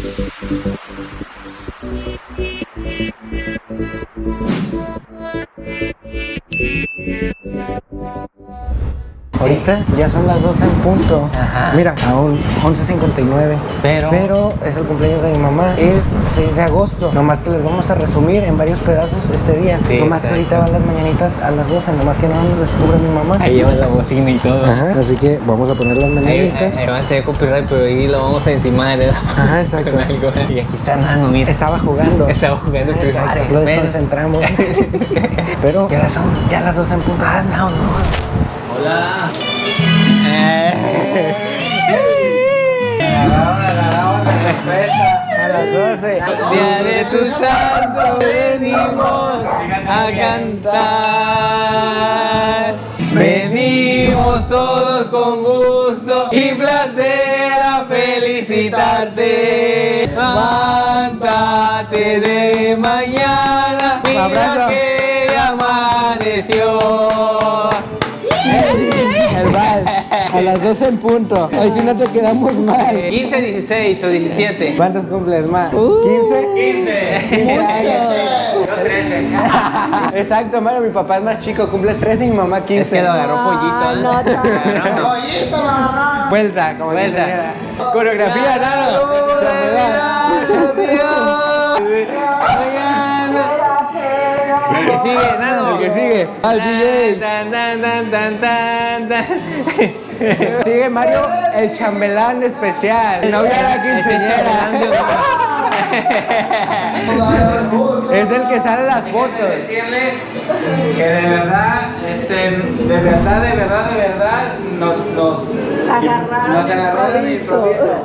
Thank you. Ahorita ya son las 12 en punto. Ajá. Mira, aún 11.59. Pero- Pero es el cumpleaños de mi mamá. Es 6 de agosto. Nomás que les vamos a resumir en varios pedazos este día. Sí, nomás que ahorita van las mañanitas a las 12. Nomás que no nos descubre mi mamá. Ahí lleva la bocina y todo. Ajá. Así que vamos a poner las mañanitas. ahí, ahí va a copyright, pero ahí lo vamos a encimar, ¿verdad? Ajá, exacto. Con algo. Y aquí está Nano, mira. Estaba jugando. Estaba jugando Free Fire. Lo desconcentramos. Pero ya las son, ya las 12 en punto. Ah, no, no. Hola. A las 12. Día de tu santo venimos a cantar. Venimos todos con gusto y placer a felicitarte. Levántate de mañana, mira que amaneció. Las 12 en punto. Hoy si no te quedamos mal. 15, 16 o 17. ¿Cuántos cumples más? Uh. ¿15? 15. Yo 13. Exacto, Mario, mi papá es más chico, cumple 13 y mi mamá 15. Es que lo agarró pollito, ¿eh? no, Lo tan- agarró. Vuelta, como Vuelta. Coreografía, Nano. El que sigue, Nano. El que sigue. Al DJ. Sigue Mario, el chambelán especial. El novio de la quinceañera. Es el que sale las fotos. decirles que de verdad, este, de verdad, de verdad, de verdad, nos, nos, Agarraron nos agarraron de improviso.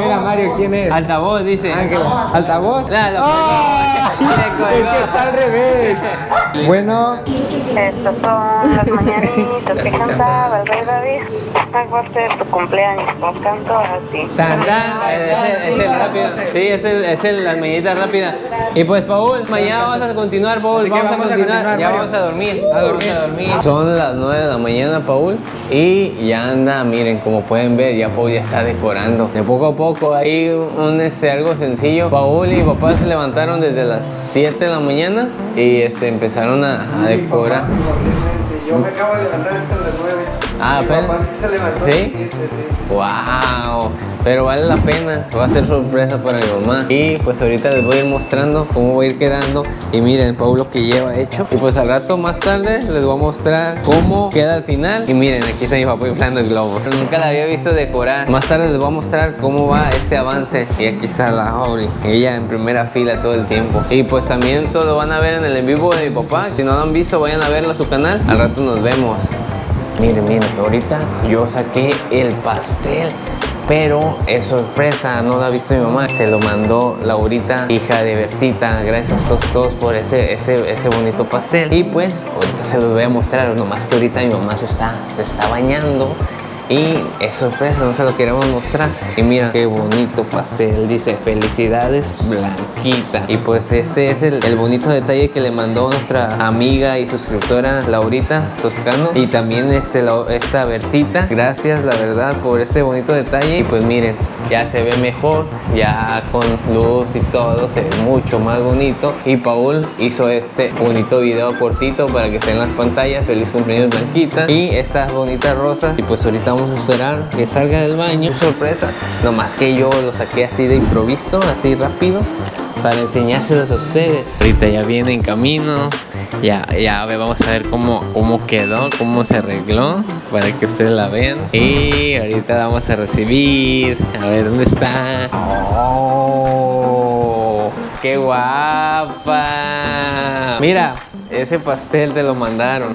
Mira, Mario, ¿quién es? Altavoz, dice. Ángela. ¿Altavoz? No, lo ¡Ah! Es que está al revés. Bueno, Estas son las mañanitas que cantaba el rey David. Ser tu cumpleaños, pues canto así. Tan, tan. Es el, es el rápido. Sí, es el, es el, las mañanitas rápidas. Y pues, Paul, mañana vamos a continuar, Paul. Vamos, vamos a a continuar. continuar, ya vamos a dormir. A dormir. a dormir. Son las 9 de la mañana, Paul. Y ya anda, miren, como pueden ver, ya Paul ya está decorando. De poco a poco, ahí un, este, algo sencillo. Paul y papá se levantaron desde las 7 de la mañana y este, empezaron a, decorar. 9. Ah, apenas. se levantó ¿Sí? ¡Wow! Pero vale la pena, va a ser sorpresa para mi mamá. Y pues ahorita les voy a ir mostrando cómo va a ir quedando. Y miren, Paulo que lleva hecho. Y pues al rato más tarde les voy a mostrar cómo queda al final. Y miren, aquí está mi papá inflando el globo. Pero nunca la había visto decorar. Más tarde les voy a mostrar cómo va este avance. Y aquí está la Auri, ella en primera fila todo el tiempo. Y pues también todo lo van a ver en el en vivo de mi papá. Si no lo han visto, vayan a verlo a su canal. Al rato nos vemos. Miren, miren, ahorita yo saqué el pastel, pero es sorpresa, no lo ha visto mi mamá. Se lo mandó Laurita, hija de Bertita. Gracias a todos, por ese, ese, ese bonito pastel. Y pues, ahorita se los voy a mostrar, nomás que ahorita mi mamá está, se está bañando. Y es sorpresa, no se lo queremos mostrar. Y mira qué bonito pastel. Dice felicidades Blanquita. Y pues este es el, el bonito detalle que le mandó nuestra amiga y suscriptora Laurita Toscano. Y también este, la- esta Bertita. Gracias la verdad por este bonito detalle. Y pues miren, ya se ve mejor. Ya con luz y todo se ve mucho más bonito. Y Paul hizo este bonito video cortito para que esté en las pantallas. Feliz cumpleaños Blanquita. Y estas bonitas rosas. Y pues ahorita vamos a esperar que salga del baño. Sorpresa. Nomás que yo lo saqué así de improviso, así rápido. Para enseñárselos a ustedes. Ahorita ya viene en camino. Ya, ya ve, vamos a ver cómo, cómo quedó, cómo se arregló. Para que ustedes la vean. Y ahorita la vamos a recibir. A ver dónde está. ¡Oh! ¡Qué guapa! Mira, ese pastel te lo mandaron.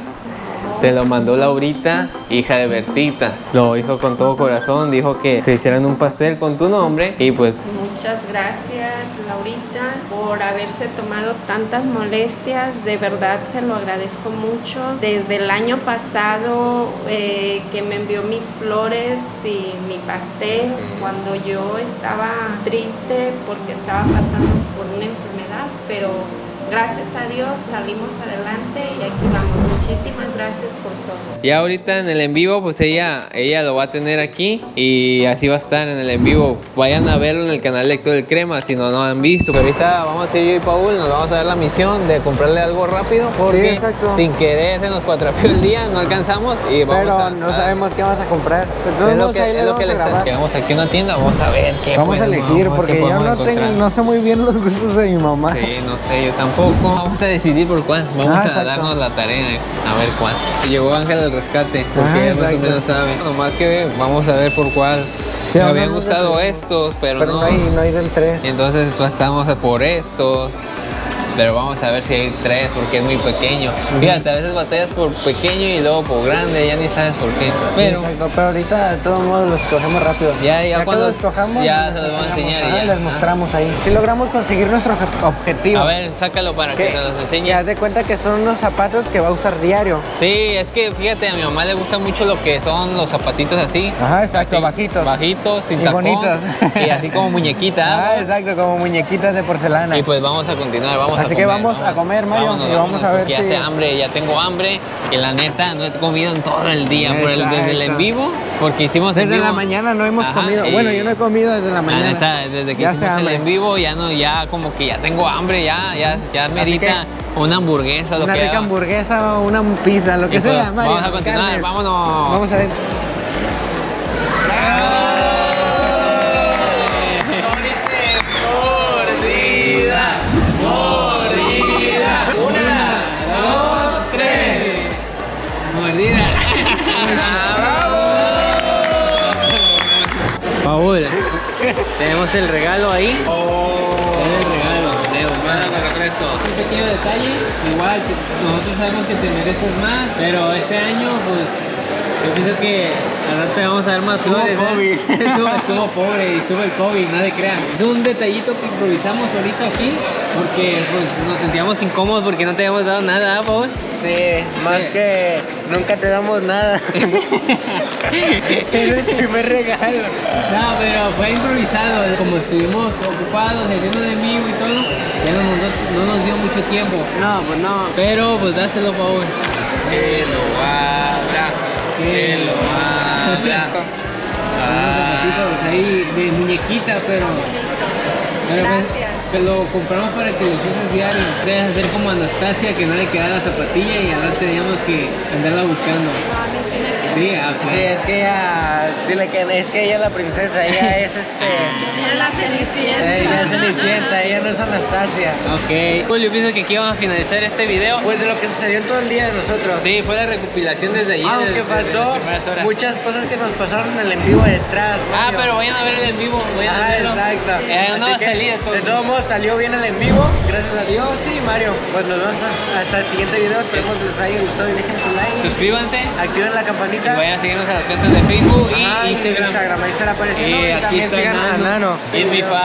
Te lo mandó Laurita, hija de Bertita. Lo hizo con todo corazón, dijo que se hicieran un pastel con tu nombre y pues Muchas gracias, Laurita, por haberse tomado tantas molestias. De verdad se lo agradezco mucho. Desde el año pasado eh, que me envió mis flores y mi pastel, cuando yo estaba triste porque estaba pasando por una enfermedad, pero gracias a Dios salimos adelante y aquí vamos. Muchísimas gracias por todo. Ya ahorita en el en vivo, pues ella, ella lo va a tener aquí y así va a estar en el en vivo. Vayan a verlo en el canal Lector del Crema si no lo han visto. Pero ahorita vamos a ir yo y Paul, nos vamos a dar la misión de comprarle algo rápido porque exacto. sin querer se nos cuatrapió el día, no alcanzamos y vamos Pero a, no a- sabemos qué vas a comprar. Todos es lo que, ahí es lo que a le llegamos aquí a una tienda, vamos a ver qué Vamos a elegir porque yo no, tengo, no sé muy bien los gustos de mi mamá. Sí, no sé, yo tampoco. Vamos a decidir por cuál. Vamos Ah, a darnos la tarea eh, a ver cuál. Llegó Ángel al rescate, porque Ah, más o menos sabe. Nomás que vamos a ver por cuál. Sí, Me habían gustado estos, pero, Pero no. no hay, no hay del 3. Entonces pues, estamos por estos. Pero vamos a ver si hay tres porque es muy pequeño. Fíjate, a veces batallas por pequeño y luego por grande, ya ni sabes por qué. Pero exacto, pero ahorita de todos modos los escogemos rápido. Ya, ya cuando- los escojamos, ya les se los van a enseñar y Ajá, ya. les mostramos ahí. Si logramos conseguir nuestro obje- objetivo. a ver, sácalo para que que, se los enseñe. haz de cuenta que son unos zapatos que va a usar diario. Sí, es que fíjate, a mi mamá le gusta mucho lo que son los zapatitos así. Ajá, exacto, Así, bajitos. Bajitos, sin Y tacón. bonitos. Y así como muñequita. Ah, exacto, como muñequitas de porcelana. Y pues vamos a continuar, vamos a Así comer. que vamos a comer, Mario, y vamos a ver si- ya hace hambre, ya tengo hambre. Y la neta, no he comido en todo el día, por el, desde el en vivo, porque hicimos en Desde vivo. la mañana no hemos Ajá, comido. Bueno, yo no he comido desde la mañana. La neta, desde que Ya hicimos el hambre. en vivo, ya no, ya como que ya tengo hambre, ya, ya, ya merita una hamburguesa, lo Una que rica haga. hamburguesa o una pizza, lo que Y pues, sea, Mario. vamos a continuar, carnes. vámonos. Vamos a ver. Tenemos el regalo ahí. Es el regalo, Leo, manda con refresco. Un pequeño detalle, igual nosotros sabemos que te mereces más, pero este año pues yo pienso que al rato te vamos a dar más flores. ¿eh? estuvo, estuvo pobre y estuvo el COVID, no le crean. Es un detallito que improvisamos ahorita aquí porque pues nos sentíamos incómodos porque no te habíamos dado nada, ¿ah, Paul? Sí, más Eh. que nunca te damos nada. es el primer regalo. No, pero fue improvisado. Como estuvimos ocupados haciendo de vivo y todo, ya no nos, no nos dio mucho tiempo. No, pues no. Pero pues dáselo, Paul. Que lo abra, que lo abra. Unos zapatitos ahí de muñequita, pero. Pero pues, que lo compramos para que los uses diario. Debes hacer como Anastasia que no le quedaba la zapatilla y ahora teníamos que andarla buscando. Sí, es que ella, sí le queda- es que ella es la princesa, ella es este, Ya la cenicienta. ella es Cenicienta, ella no es Anastasia. Ok. Pues yo pienso que aquí vamos a finalizar este video. Pues de lo que sucedió en todo el día de nosotros. Sí, fue la recopilación desde ayer. Aunque desde- faltó muchas cosas que nos pasaron en el en vivo detrás. Ah, pero vayan a ver el en vivo. Vayan a Ah, verlo. exacto. Eh, no va a Así que, salir todo. De todos modos salió bien el en vivo, gracias a Dios. Sí, Mario. Pues nos vemos hasta- el siguiente video. Esperemos que les haya gustado y dejen su like. Suscríbanse. Activen la pues vayan a seguirnos a las cuentas de Facebook y Instagram. Instagram. Ahí estará apareciendo. Eh, y también sigan Nano. En mi Bye.